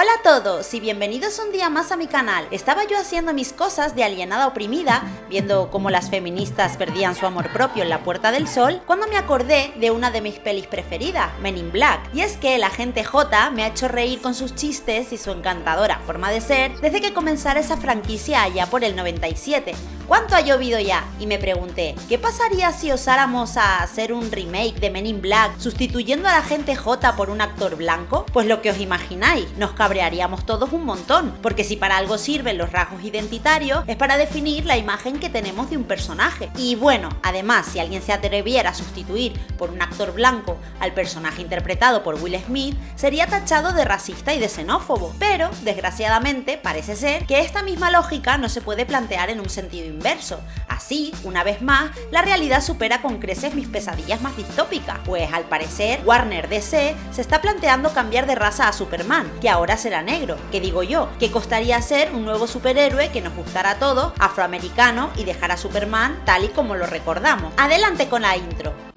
Hola a todos y bienvenidos un día más a mi canal. Estaba yo haciendo mis cosas de alienada oprimida, viendo cómo las feministas perdían su amor propio en la Puerta del Sol, cuando me acordé de una de mis pelis preferidas, Men in Black. Y es que la gente J me ha hecho reír con sus chistes y su encantadora forma de ser desde que comenzara esa franquicia allá por el 97. ¿Cuánto ha llovido ya? Y me pregunté, ¿qué pasaría si osáramos a hacer un remake de Men in Black sustituyendo a la gente J por un actor blanco? Pues lo que os imagináis, nos cabrearíamos todos un montón, porque si para algo sirven los rasgos identitarios es para definir la imagen que tenemos de un personaje. Y bueno, además, si alguien se atreviera a sustituir por un actor blanco al personaje interpretado por Will Smith, sería tachado de racista y de xenófobo. Pero, desgraciadamente, parece ser que esta misma lógica no se puede plantear en un sentido inverso. Así, una vez más, la realidad supera con creces mis pesadillas más distópicas, pues al parecer Warner DC se está planteando cambiar de raza a Superman, que ahora será negro. ¿Qué digo yo? Que costaría ser un nuevo superhéroe que nos gustara a todos, afroamericano y dejar a Superman tal y como lo recordamos. Adelante con la intro.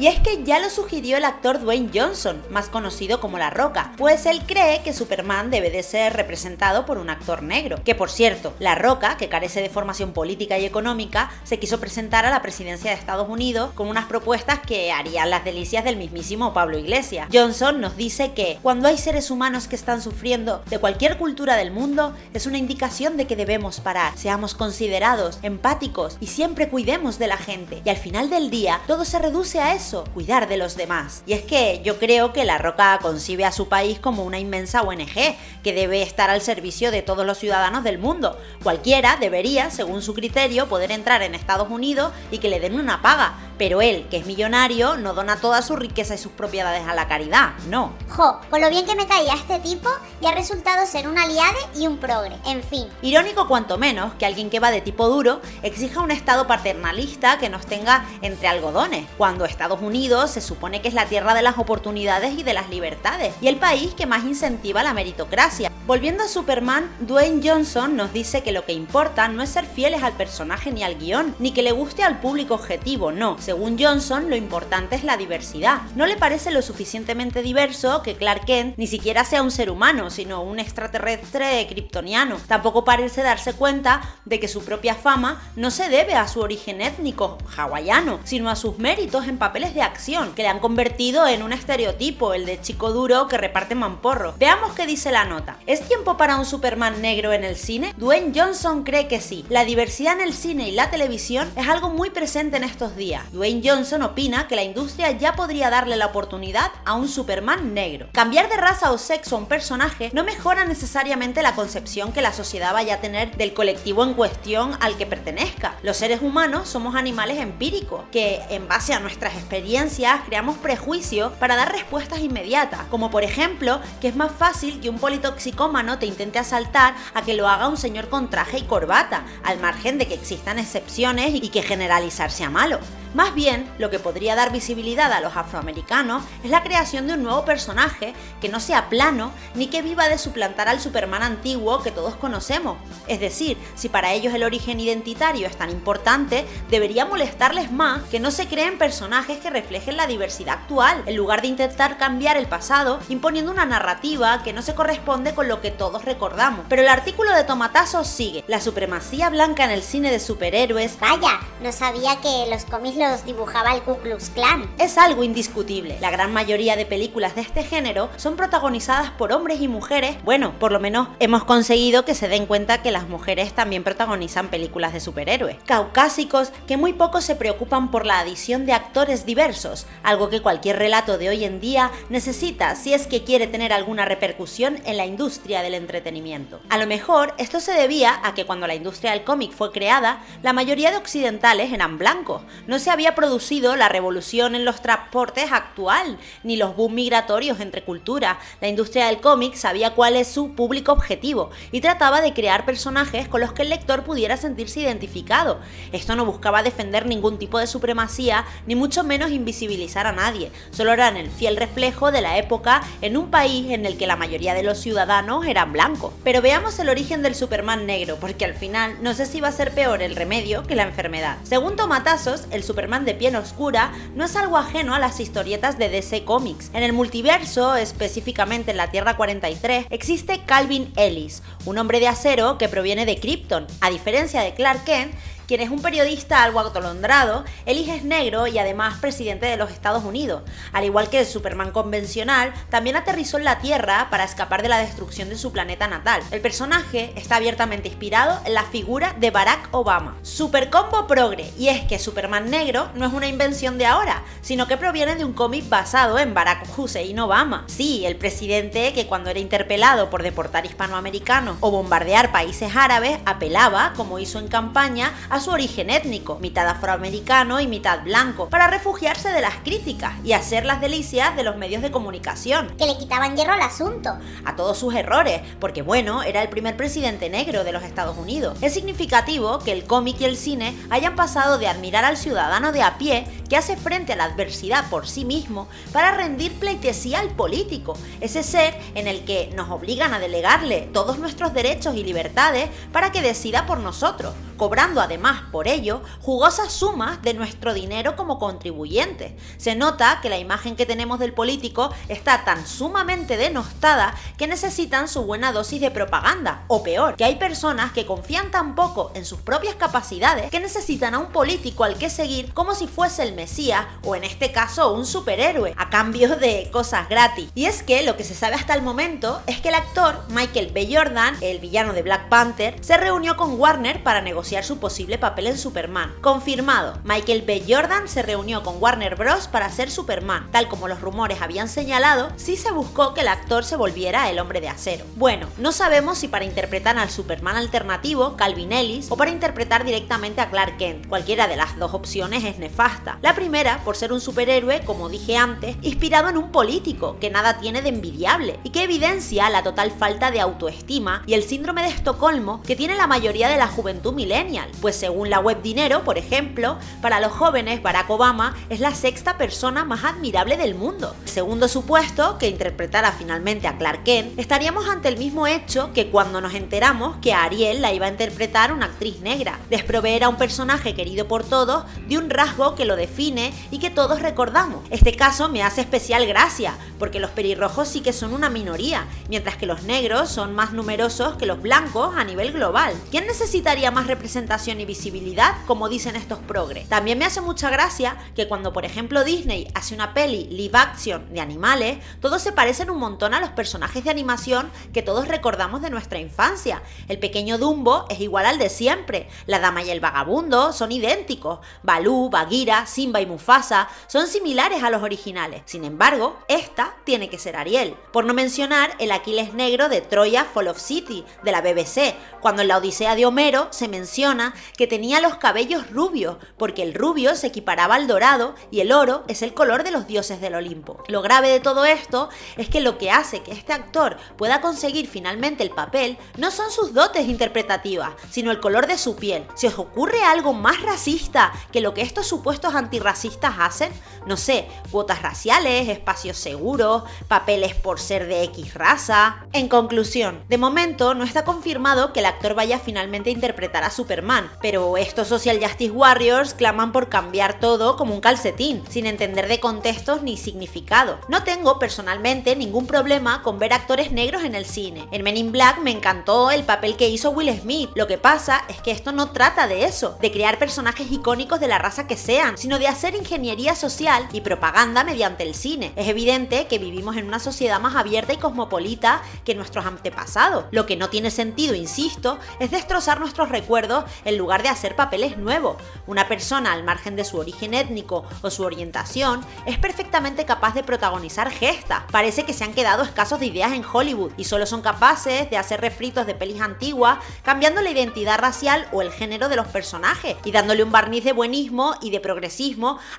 Y es que ya lo sugirió el actor Dwayne Johnson, más conocido como La Roca, pues él cree que Superman debe de ser representado por un actor negro. Que por cierto, La Roca, que carece de formación política y económica, se quiso presentar a la presidencia de Estados Unidos con unas propuestas que harían las delicias del mismísimo Pablo Iglesias. Johnson nos dice que cuando hay seres humanos que están sufriendo de cualquier cultura del mundo, es una indicación de que debemos parar, seamos considerados, empáticos y siempre cuidemos de la gente. Y al final del día, todo se reduce a eso cuidar de los demás. Y es que yo creo que La Roca concibe a su país como una inmensa ONG que debe estar al servicio de todos los ciudadanos del mundo. Cualquiera debería, según su criterio, poder entrar en Estados Unidos y que le den una paga, pero él, que es millonario, no dona toda su riqueza y sus propiedades a la caridad, no. Jo, con lo bien que me caía este tipo, ya ha resultado ser un aliade y un progre, en fin. Irónico cuanto menos que alguien que va de tipo duro exija un estado paternalista que nos tenga entre algodones, cuando Estados Unidos se supone que es la tierra de las oportunidades y de las libertades, y el país que más incentiva la meritocracia. Volviendo a Superman, Dwayne Johnson nos dice que lo que importa no es ser fieles al personaje ni al guion, ni que le guste al público objetivo, no. Según Johnson, lo importante es la diversidad. No le parece lo suficientemente diverso que Clark Kent ni siquiera sea un ser humano, sino un extraterrestre kryptoniano. Tampoco parece darse cuenta de que su propia fama no se debe a su origen étnico hawaiano, sino a sus méritos en papeles de acción que le han convertido en un estereotipo, el de chico duro que reparte mamporro. Veamos qué dice la nota. ¿Es tiempo para un Superman negro en el cine? Dwayne Johnson cree que sí. La diversidad en el cine y la televisión es algo muy presente en estos días. Dwayne Johnson opina que la industria ya podría darle la oportunidad a un Superman negro. Cambiar de raza o sexo a un personaje no mejora necesariamente la concepción que la sociedad vaya a tener del colectivo en cuestión al que pertenezca. Los seres humanos somos animales empíricos que en base a nuestras experiencias creamos prejuicios para dar respuestas inmediatas, como por ejemplo que es más fácil que un politoxicómano te intente asaltar a que lo haga un señor con traje y corbata, al margen de que existan excepciones y que generalizar sea malo. Más bien, lo que podría dar visibilidad a los afroamericanos es la creación de un nuevo personaje que no sea plano ni que viva de suplantar al Superman antiguo que todos conocemos. Es decir, si para ellos el origen identitario es tan importante, debería molestarles más que no se creen personajes que reflejen la diversidad actual, en lugar de intentar cambiar el pasado imponiendo una narrativa que no se corresponde con lo que todos recordamos. Pero el artículo de Tomatazo sigue. La supremacía blanca en el cine de superhéroes. Vaya, no sabía que los cómics los dibujaba el Ku Klux Klan. Es algo indiscutible. La gran mayoría de películas de este género son protagonizadas por hombres y mujeres. Bueno, por lo menos hemos conseguido que se den cuenta que las mujeres también protagonizan películas de superhéroes. Caucásicos que muy poco se preocupan por la adición de actores diversos, algo que cualquier relato de hoy en día necesita si es que quiere tener alguna repercusión en la industria del entretenimiento. A lo mejor esto se debía a que cuando la industria del cómic fue creada, la mayoría de occidentales eran blancos, no había producido la revolución en los transportes actual, ni los boom migratorios entre culturas. La industria del cómic sabía cuál es su público objetivo y trataba de crear personajes con los que el lector pudiera sentirse identificado. Esto no buscaba defender ningún tipo de supremacía, ni mucho menos invisibilizar a nadie, solo eran el fiel reflejo de la época en un país en el que la mayoría de los ciudadanos eran blancos. Pero veamos el origen del Superman negro, porque al final no sé si va a ser peor el remedio que la enfermedad. Según Tomatazos, el Superman Superman de piel oscura no es algo ajeno a las historietas de DC Comics. En el multiverso, específicamente en la Tierra 43, existe Calvin Ellis, un hombre de acero que proviene de Krypton. A diferencia de Clark Kent, quien es un periodista algo atolondrado, Ellis es negro y además presidente de los Estados Unidos. Al igual que el Superman convencional, también aterrizó en la Tierra para escapar de la destrucción de su planeta natal. El personaje está abiertamente inspirado en la figura de Barack Obama. Super combo progre, y es que Superman negro no es una invención de ahora, sino que proviene de un cómic basado en Barack Hussein Obama. Sí, el presidente que cuando era interpelado por deportar hispanoamericanos o bombardear países árabes, apelaba, como hizo en campaña, a su origen étnico, mitad afroamericano y mitad blanco, para refugiarse de las críticas y hacer las delicias de los medios de comunicación. Que le quitaban hierro al asunto. A todos sus errores, porque bueno, era el primer presidente negro de los Estados Unidos. Es significativo que el cómic y el cine hayan pasado de admirar al ciudadano de a pie que hace frente a la adversidad por sí mismo para rendir pleitesía al político, ese ser en el que nos obligan a delegarle todos nuestros derechos y libertades para que decida por nosotros cobrando además por ello jugosas sumas de nuestro dinero como contribuyentes. Se nota que la imagen que tenemos del político está tan sumamente denostada que necesitan su buena dosis de propaganda, o peor, que hay personas que confían tan poco en sus propias capacidades que necesitan a un político al que seguir como si fuese el Mesías o en este caso un superhéroe, a cambio de cosas gratis. Y es que lo que se sabe hasta el momento es que el actor Michael B. Jordan, el villano de Black Panther, se reunió con Warner para negociar su posible papel en Superman. Confirmado, Michael B. Jordan se reunió con Warner Bros. para ser Superman. Tal como los rumores habían señalado, sí se buscó que el actor se volviera el hombre de acero. Bueno, no sabemos si para interpretar al Superman alternativo, Calvin Ellis, o para interpretar directamente a Clark Kent. Cualquiera de las dos opciones es nefasta. La primera, por ser un superhéroe, como dije antes, inspirado en un político, que nada tiene de envidiable, y que evidencia la total falta de autoestima y el síndrome de Estocolmo que tiene la mayoría de la juventud milenial pues según la web Dinero, por ejemplo, para los jóvenes Barack Obama es la sexta persona más admirable del mundo. Segundo supuesto, que interpretara finalmente a Clark Kent, estaríamos ante el mismo hecho que cuando nos enteramos que a Ariel la iba a interpretar una actriz negra, desproveer a un personaje querido por todos de un rasgo que lo define y que todos recordamos. Este caso me hace especial gracia, porque los pelirrojos sí que son una minoría, mientras que los negros son más numerosos que los blancos a nivel global. ¿Quién necesitaría más representación presentación y visibilidad, como dicen estos progres. También me hace mucha gracia que cuando, por ejemplo, Disney hace una peli live action de animales, todos se parecen un montón a los personajes de animación que todos recordamos de nuestra infancia. El pequeño Dumbo es igual al de siempre, la dama y el vagabundo son idénticos, Balú, Bagheera, Simba y Mufasa son similares a los originales. Sin embargo, esta tiene que ser Ariel. Por no mencionar el Aquiles negro de Troya Fall of City, de la BBC, cuando en la Odisea de Homero se menciona que tenía los cabellos rubios, porque el rubio se equiparaba al dorado y el oro es el color de los dioses del Olimpo. Lo grave de todo esto es que lo que hace que este actor pueda conseguir finalmente el papel no son sus dotes interpretativas, sino el color de su piel. ¿Se os ocurre algo más racista que lo que estos supuestos antirracistas hacen? No sé, cuotas raciales, espacios seguros, papeles por ser de X raza. En conclusión, de momento no está confirmado que el actor vaya finalmente a interpretar a su Superman, pero estos Social Justice Warriors claman por cambiar todo como un calcetín, sin entender de contextos ni significado. No tengo personalmente ningún problema con ver actores negros en el cine. En Men in Black me encantó el papel que hizo Will Smith. Lo que pasa es que esto no trata de eso, de crear personajes icónicos de la raza que sean, sino de hacer ingeniería social y propaganda mediante el cine. Es evidente que vivimos en una sociedad más abierta y cosmopolita que nuestros antepasados. Lo que no tiene sentido, insisto, es destrozar nuestros recuerdos en lugar de hacer papeles nuevos. Una persona al margen de su origen étnico o su orientación es perfectamente capaz de protagonizar gestas. Parece que se han quedado escasos de ideas en Hollywood y solo son capaces de hacer refritos de pelis antiguas, cambiando la identidad racial o el género de los personajes y dándole un barniz de buenismo y de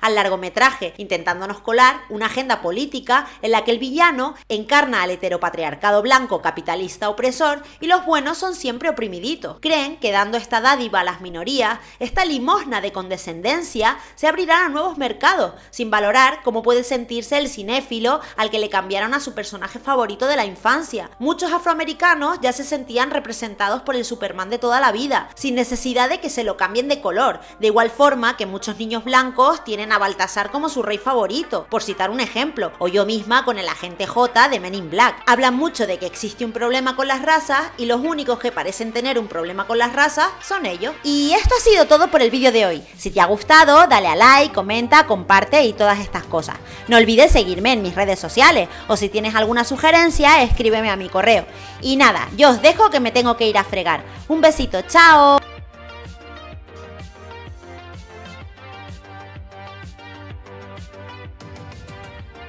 al largometraje, intentándonos colar una agenda política en la que el villano encarna al heteropatriarcado blanco capitalista opresor y los buenos son siempre oprimiditos. Creen que dando esta dádiva a las minorías, esta limosna de condescendencia, se abrirá a nuevos mercados, sin valorar cómo puede sentirse el cinéfilo al que le cambiaron a su personaje favorito de la infancia. Muchos afroamericanos ya se sentían representados por el Superman de toda la vida, sin necesidad de que se lo cambien de color, de igual forma que muchos niños blancos tienen a Baltasar como su rey favorito, por citar un ejemplo, o yo misma con el agente J de Men in Black. Hablan mucho de que existe un problema con las razas y los únicos que parecen tener un problema con las razas son ellos. Y esto ha sido todo por el vídeo de hoy. Si te ha gustado, dale a like, comenta, comparte y todas estas cosas. No olvides seguirme en mis redes sociales o si tienes alguna sugerencia, escríbeme a mi correo. Y nada, yo os dejo que me tengo que ir a fregar. Un besito, chao.